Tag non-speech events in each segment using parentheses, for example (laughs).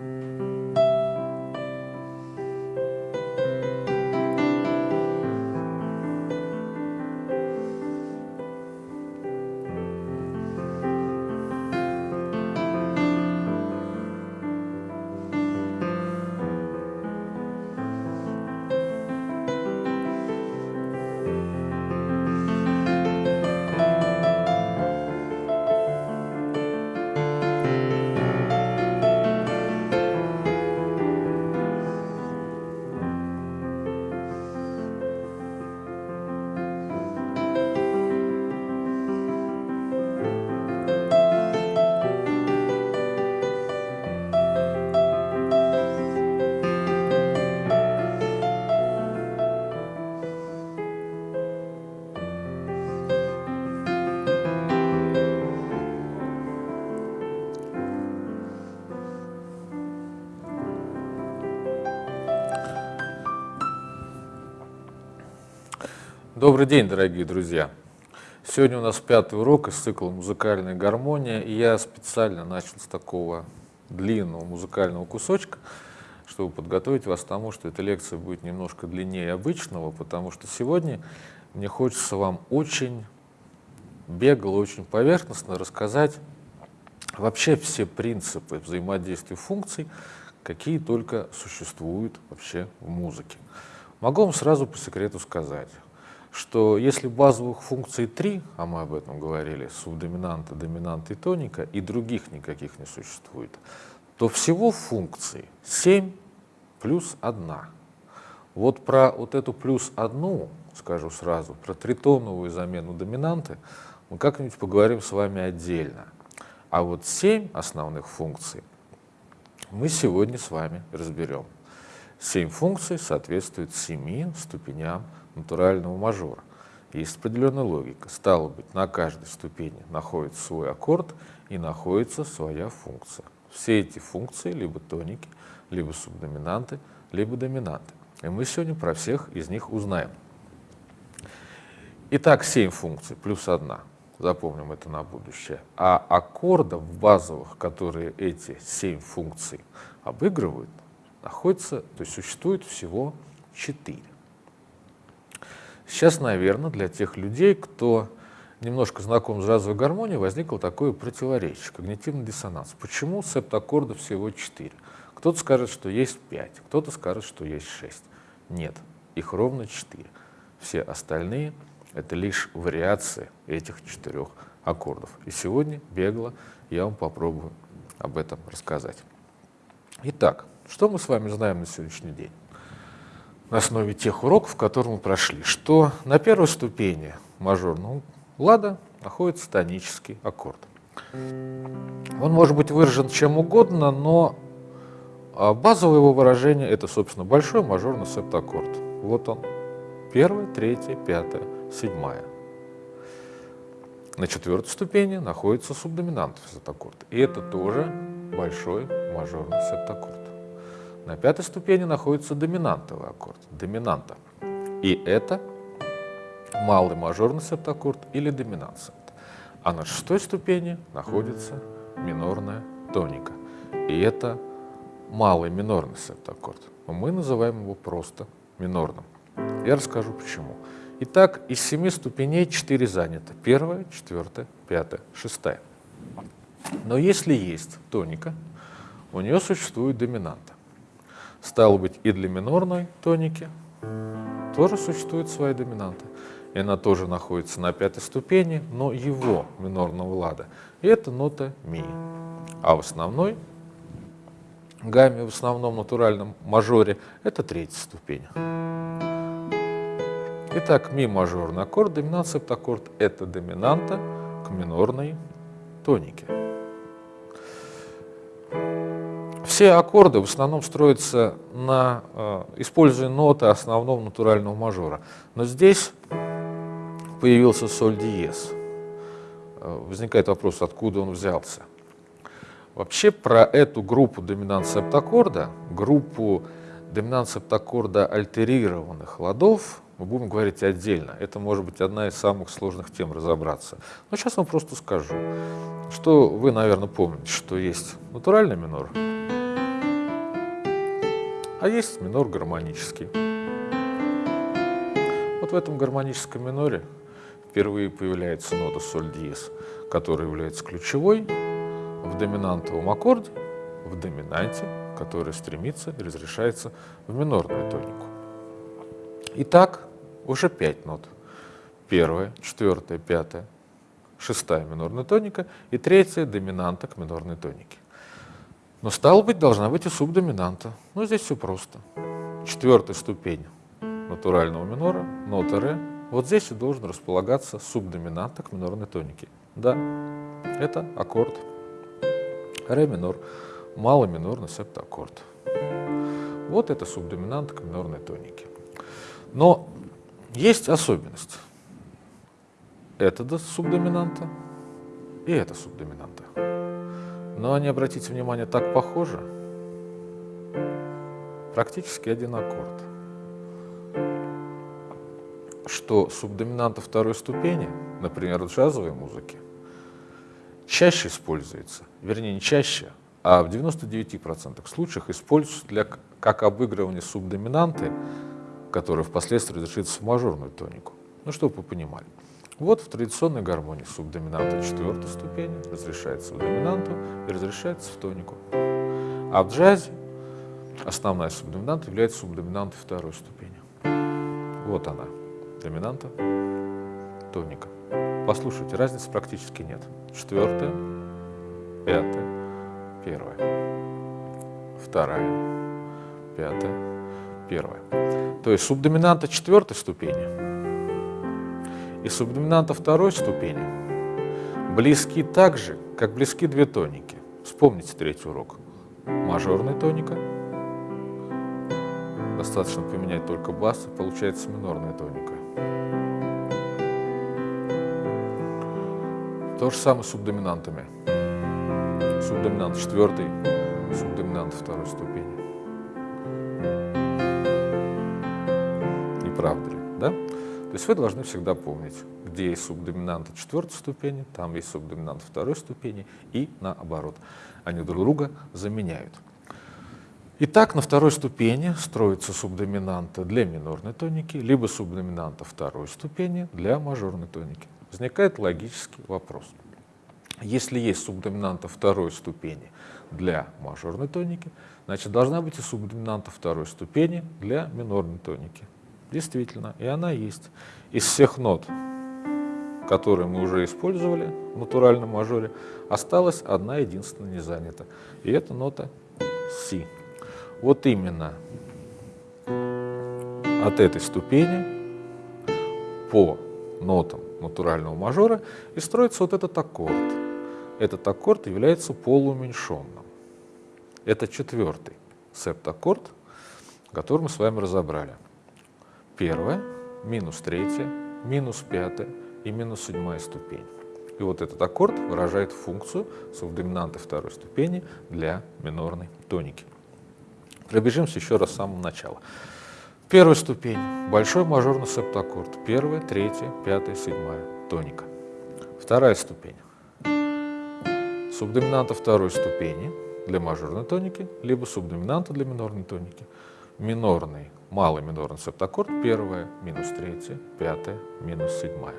Mm-hmm. Добрый день, дорогие друзья! Сегодня у нас пятый урок из цикла «Музыкальная гармония», и я специально начал с такого длинного музыкального кусочка, чтобы подготовить вас к тому, что эта лекция будет немножко длиннее обычного, потому что сегодня мне хочется вам очень бегло, очень поверхностно рассказать вообще все принципы взаимодействия функций, какие только существуют вообще в музыке. Могу вам сразу по секрету сказать, что если базовых функций три, а мы об этом говорили, субдоминанта, доминанта и тоника, и других никаких не существует, то всего функций 7 плюс 1. Вот про вот эту плюс одну, скажу сразу, про тритоновую замену доминанты мы как-нибудь поговорим с вами отдельно. А вот 7 основных функций мы сегодня с вами разберем. 7 функций соответствуют 7 ступеням натурального мажора. Есть определенная логика. Стало быть, на каждой ступени находится свой аккорд и находится своя функция. Все эти функции либо тоники, либо субдоминанты, либо доминанты. И мы сегодня про всех из них узнаем. Итак, 7 функций плюс одна. Запомним это на будущее. А аккордов базовых, которые эти 7 функций обыгрывают, находится, то есть существует всего 4. Сейчас, наверное, для тех людей, кто немножко знаком с джазовой гармонией, возникло такое противоречие, когнитивный диссонанс. Почему септаккордов всего 4? Кто-то скажет, что есть 5, кто-то скажет, что есть 6. Нет, их ровно 4. Все остальные — это лишь вариации этих четырех аккордов. И сегодня, бегло, я вам попробую об этом рассказать. Итак, что мы с вами знаем на сегодняшний день? На основе тех уроков, которые мы прошли, что на первой ступени мажорного лада находится тонический аккорд. Он может быть выражен чем угодно, но а, базовое его выражение – это, собственно, большой мажорный септаккорд. Вот он. Первая, третья, пятая, седьмая. На четвертой ступени находится субдоминантный септаккорд. И это тоже большой мажорный септаккорд. На пятой ступени находится доминантовый аккорд, доминанта. И это малый мажорный септаккорд или доминант А на шестой ступени находится минорная тоника. И это малый минорный септаккорд. Мы называем его просто минорным. Я расскажу почему. Итак, из семи ступеней четыре занято. Первая, четвертая, пятая, шестая. Но если есть тоника, у нее существует доминанта. Стало быть, и для минорной тоники тоже существует своя доминанта. И она тоже находится на пятой ступени, но его минорного лада. И это нота ми. А в основной гамме, в основном натуральном мажоре, это третья ступень. Итак, ми мажорный аккорд, доминант септаккорд – это доминанта к минорной тонике. Все аккорды в основном строятся на, э, используя ноты основного натурального мажора. Но здесь появился соль диез. Э, возникает вопрос, откуда он взялся. Вообще про эту группу доминант септаккорда, группу доминант септаккорда альтерированных ладов, мы будем говорить отдельно. Это может быть одна из самых сложных тем разобраться. Но сейчас вам просто скажу, что вы, наверное, помните, что есть натуральный минор, а есть минор гармонический. Вот в этом гармоническом миноре впервые появляется нота соль диез, которая является ключевой в доминантовом аккорде, в доминанте, который стремится и разрешается в минорную тонику. Итак, уже пять нот. Первая, четвертая, пятая, шестая минорная тоника и третья доминанта к минорной тонике. Но стало быть, должна быть и субдоминанта. Ну, здесь все просто. Четвертая ступень натурального минора, нота ре. Вот здесь и должен располагаться субдоминанта к минорной тонике. Да, это аккорд ре минор, малый минорный септаккорд. Вот это субдоминанта к минорной тонике. Но есть особенность. Это субдоминанта и это субдоминанта. Но они, обратите внимание, так похожи. Практически один аккорд. Что субдоминанта второй ступени, например, в джазовой музыке, чаще используется, вернее не чаще, а в 99% случаях используется для, как обыгрывание субдоминанты, которая впоследствии разрешится в мажорную тонику. Ну, чтобы вы понимали. Вот в традиционной гармонии субдоминанта четвертой ступени разрешается в доминанту и разрешается в тонику. А в джазе основная субдоминанта является субдоминантой второй ступени. Вот она, доминанта, тоника. Послушайте, разницы практически нет. Четвертая, пятая, первая, вторая, пятая, первая. То есть субдоминанта четвертой ступени и субдоминанта второй ступени близки так же, как близки две тоники. Вспомните третий урок. Мажорная тоника. Достаточно поменять только бас, и получается минорная тоника. То же самое с субдоминантами. Субдоминант четвертой, субдоминант второй ступени. Не правда ли? То есть вы должны всегда помнить, где есть субдоминанты четвертой ступени, там есть субдоминант второй ступени и наоборот. Они друг друга заменяют. Итак, на второй ступени строится субдоминанта для минорной тоники, либо субдоминанта второй ступени для мажорной тоники. Возникает логический вопрос. Если есть субдоминанта второй ступени для мажорной тоники, значит должна быть и субдоминанта второй ступени для минорной тоники. Действительно, и она есть. Из всех нот, которые мы уже использовали в натуральном мажоре, осталась одна единственная не занята. И это нота Си. Вот именно от этой ступени по нотам натурального мажора и строится вот этот аккорд. Этот аккорд является полууменьшенным. Это четвертый септаккорд, который мы с вами разобрали первая, минус третья, минус пятая и минус седьмая ступень. И вот этот аккорд выражает функцию субдоминанты второй ступени для минорной тоники. Пробежимся еще раз с самого начала. Первая ступень – большой мажорный септаккорд. Первая, третья, пятая, седьмая – тоника. Вторая ступень – субдоминанта второй ступени для мажорной тоники, либо субдоминанта для минорной тоники. Минорный малый минорный септаккорд, первая, минус третья, пятая, минус седьмая.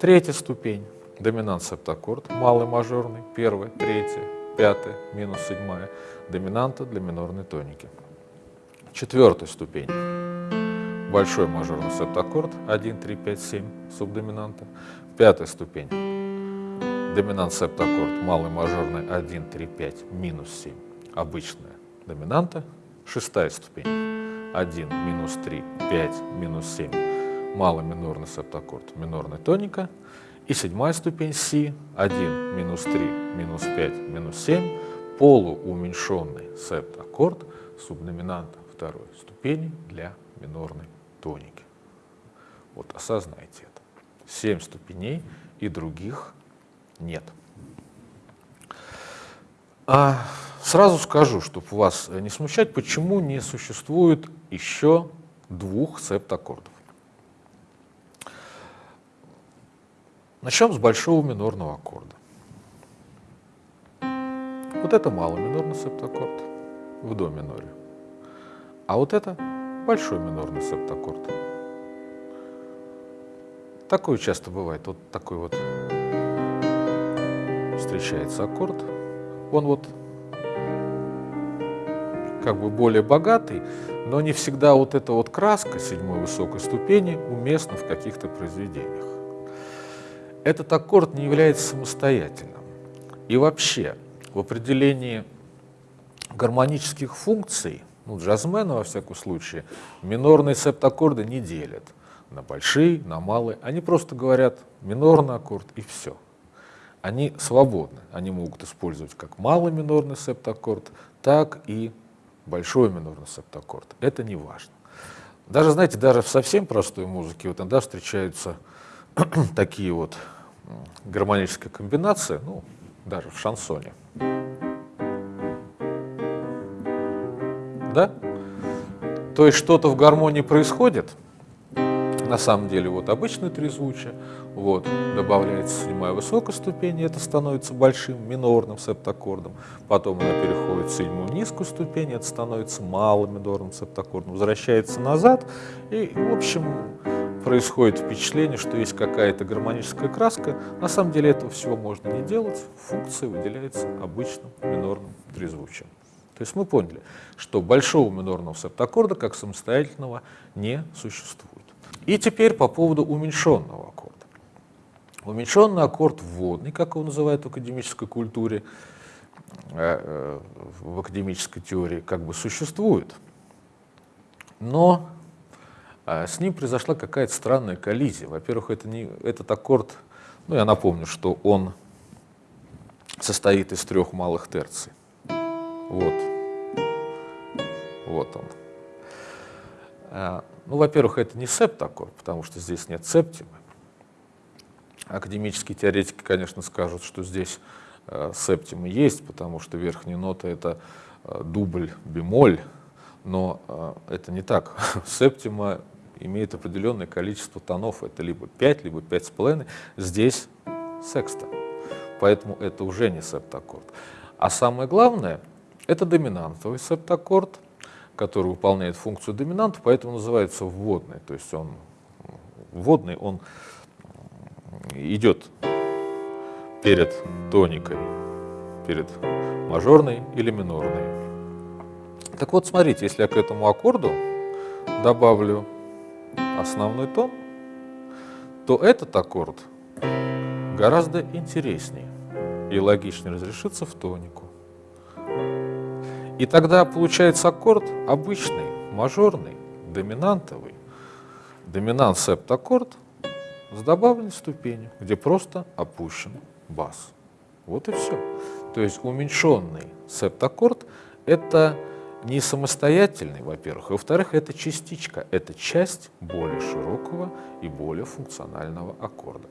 Третья ступень, доминант септаккорд, малый мажорный, первая, третья, пятая, минус седьмая, доминанта для минорной тоники. Четвертая ступень, большой мажорный септаккорд, 1, 3, 5, 7, субдоминанта. Пятая ступень, доминант септаккорд, малый мажорный, 1, 3, 5, минус 7, обычная доминанта. Шестая ступень, 1, минус 3, 5, минус 7, малый минорный септаккорд, минорная тоника. И седьмая ступень си, 1, минус 3, минус 5, минус 7, полууменьшенный септаккорд субдоминанта второй ступени для минорной тоники. Вот осознайте это. Семь ступеней и других нет. А Сразу скажу, чтобы вас не смущать, почему не существует еще двух септаккордов. Начнем с большого минорного аккорда. Вот это малый минорный септаккорд в до миноре. А вот это большой минорный септаккорд. Такое часто бывает. Вот такой вот встречается аккорд. Он вот как бы более богатый, но не всегда вот эта вот краска седьмой высокой ступени уместна в каких-то произведениях. Этот аккорд не является самостоятельным. И вообще, в определении гармонических функций, ну, джазмена, во всяком случае, минорные септаккорды не делят на большие, на малые. Они просто говорят минорный аккорд и все. Они свободны. Они могут использовать как малый минорный септаккорд, так и большой минорный септаккорд. Это не важно. Даже, знаете, даже в совсем простой музыке вот иногда встречаются (clears throat) такие вот гармонические комбинации, ну, даже в шансоне. Да? То есть что-то в гармонии происходит, на самом деле вот обычное трезвучие, вот, добавляется седьмая высокая ступень, это становится большим минорным септаккордом. Потом она переходит в седьмую низкую ступень, это становится малым минорным септаккордом. Возвращается назад, и, в общем, происходит впечатление, что есть какая-то гармоническая краска. На самом деле этого всего можно не делать, функция выделяется обычным минорным трезвучием. То есть мы поняли, что большого минорного септаккорда как самостоятельного не существует. И теперь по поводу уменьшенного аккорда. Уменьшенный аккорд вводный, как его называют в академической культуре, э, э, в академической теории, как бы существует. Но э, с ним произошла какая-то странная коллизия. Во-первых, это не, этот аккорд, ну я напомню, что он состоит из трех малых терций. Вот. Вот он. Ну, во-первых, это не септаккорд, потому что здесь нет септимы. Академические теоретики, конечно, скажут, что здесь э, септимы есть, потому что верхняя нота — это э, дубль бемоль, но э, это не так. (laughs) Септима имеет определенное количество тонов, это либо 5, либо 5,5, здесь секста, поэтому это уже не септаккорд. А самое главное — это доминантовый септаккорд — который выполняет функцию доминанта, поэтому называется вводный. То есть он вводный, он идет перед тоникой, перед мажорной или минорной. Так вот, смотрите, если я к этому аккорду добавлю основной тон, то этот аккорд гораздо интереснее и логичнее разрешится в тонику. И тогда получается аккорд обычный, мажорный, доминантовый. Доминант септаккорд с добавленной ступенью, где просто опущен бас. Вот и все. То есть уменьшенный септаккорд – это не самостоятельный, во-первых, и во-вторых, это частичка, это часть более широкого и более функционального аккорда.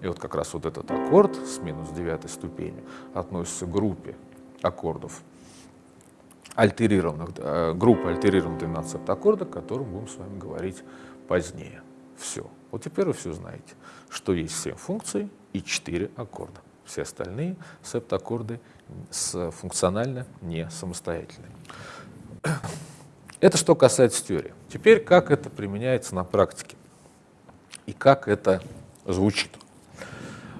И вот как раз вот этот аккорд с минус девятой ступенью относится к группе аккордов альтерированных, э, группы альтерированных 12 септаккордов, о котором будем с вами говорить позднее. Все. Вот теперь вы все знаете, что есть 7 функций и 4 аккорда. Все остальные септаккорды функционально не самостоятельные. Это что касается теории. Теперь как это применяется на практике и как это звучит.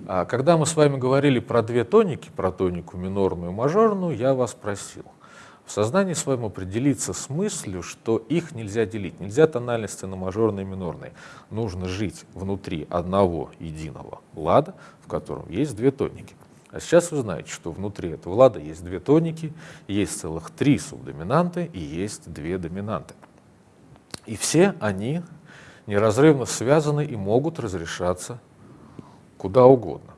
А, когда мы с вами говорили про две тоники, про тонику минорную и мажорную, я вас просил – в сознании своем определиться с мыслью, что их нельзя делить. Нельзя тональности на мажорные и минорные. Нужно жить внутри одного единого лада, в котором есть две тоники. А сейчас вы знаете, что внутри этого лада есть две тоники, есть целых три субдоминанты и есть две доминанты. И все они неразрывно связаны и могут разрешаться куда угодно.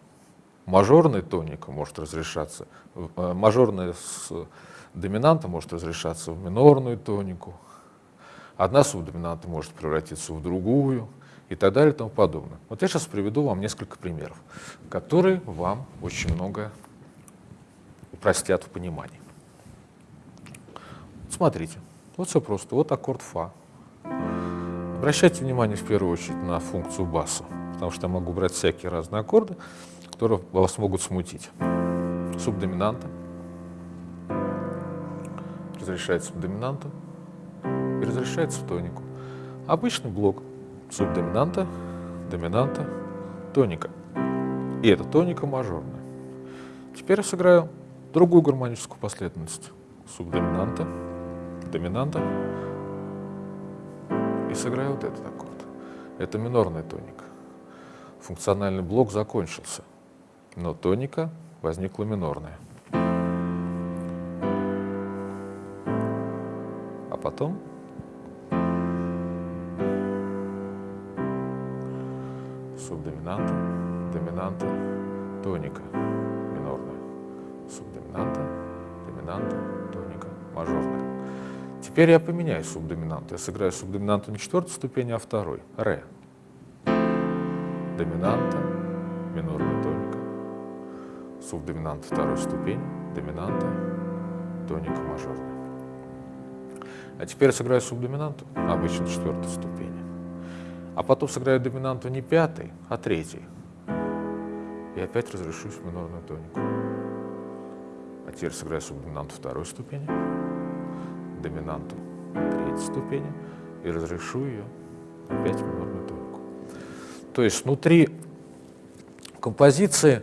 Мажорная тоника может разрешаться, э, мажорная с доминанта может разрешаться в минорную тонику, одна субдоминанта может превратиться в другую и так далее и тому подобное. Вот я сейчас приведу вам несколько примеров, которые вам очень много упростят в понимании. Смотрите, вот все просто, вот аккорд фа. Обращайте внимание в первую очередь на функцию баса, потому что я могу брать всякие разные аккорды, которые вас могут смутить. Субдоминанта, разрешается доминанту, и разрешается в тонику. Обычный блок субдоминанта, доминанта, тоника. И это тоника мажорная. Теперь я сыграю другую гармоническую последовательность. Субдоминанта, доминанта. И сыграю вот этот аккорд. Это минорная тоника. Функциональный блок закончился, но тоника возникла минорная. Потом субдоминанта, доминанта, тоника минорная, субдоминанта, доминанта, тоника мажорная. Теперь я поменяю субдоминанту. Я сыграю субдоминанту не четвертой ступени, а второй. Ре. Доминанта, минорная тоника. Субдоминанта второй ступени, доминанта, тоника мажорная. А теперь сыграю субдоминанту, обычно четвертой ступени а потом сыграю доминанту не пятой, а третьей. И опять разрешусь в минорную тонику. А теперь сыграю субдоминанту второй ступени, доминанту третьей ступени и разрешу ее опять в минорную тонику. То есть внутри композиции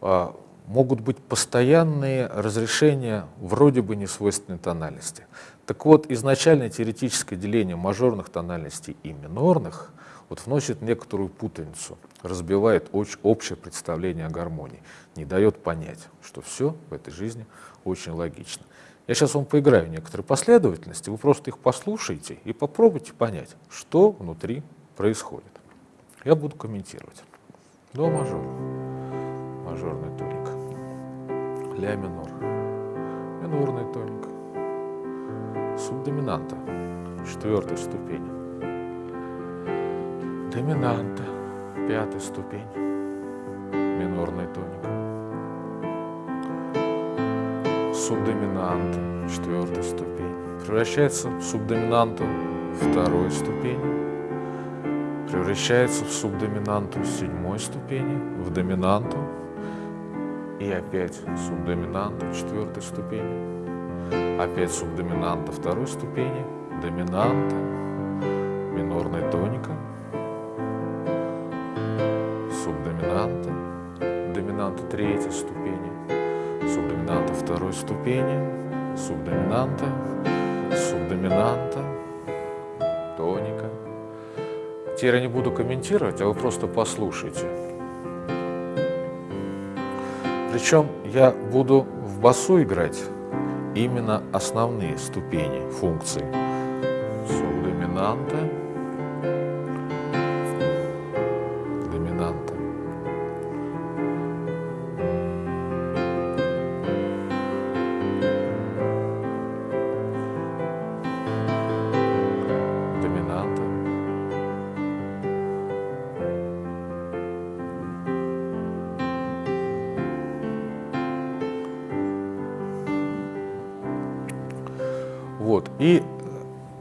а, могут быть постоянные разрешения вроде бы несвойственной тональности. Так вот, изначальное теоретическое деление мажорных тональностей и минорных вот вносит некоторую путаницу, разбивает общее представление о гармонии, не дает понять, что все в этой жизни очень логично. Я сейчас вам поиграю некоторые последовательности, вы просто их послушайте и попробуйте понять, что внутри происходит. Я буду комментировать. До мажор, мажорный тоник, ля минор, минорный тоник, субдоминанта, четвертая ступень, доминанта, пятая ступень, минорный тоник, субдоминанта, четвертая ступень, превращается в субдоминанту второй ступени, превращается в субдоминанту седьмой ступени, в доминанту, и опять субдоминанта четвертой ступени, опять субдоминанта второй ступени, доминанта, минорная тоника, субдоминанта, доминанта третьей ступени, субдоминанта второй ступени, субдоминанта, субдоминанта, тоника. Теперь я не буду комментировать, а вы просто послушайте. Причем я буду в басу играть именно основные ступени функции субдоминанта, Вот. И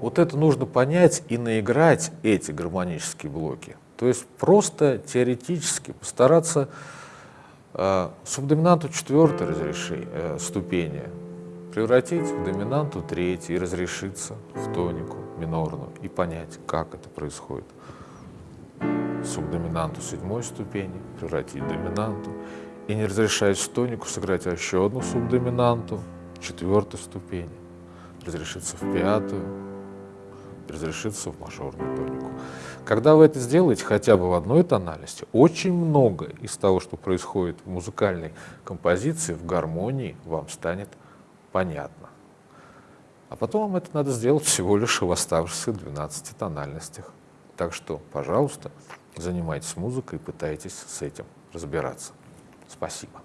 вот это нужно понять и наиграть эти гармонические блоки. То есть просто теоретически постараться э, субдоминанту четвертой разреши, э, ступени превратить в доминанту третьей и разрешиться в тонику минорную и понять, как это происходит. Субдоминанту седьмой ступени превратить в доминанту и не разрешаясь тонику сыграть еще одну субдоминанту четвертой ступени разрешиться в пятую, разрешиться в мажорную тонику. Когда вы это сделаете хотя бы в одной тональности, очень много из того, что происходит в музыкальной композиции, в гармонии, вам станет понятно. А потом вам это надо сделать всего лишь в оставшихся 12 тональностях. Так что, пожалуйста, занимайтесь музыкой и пытайтесь с этим разбираться. Спасибо.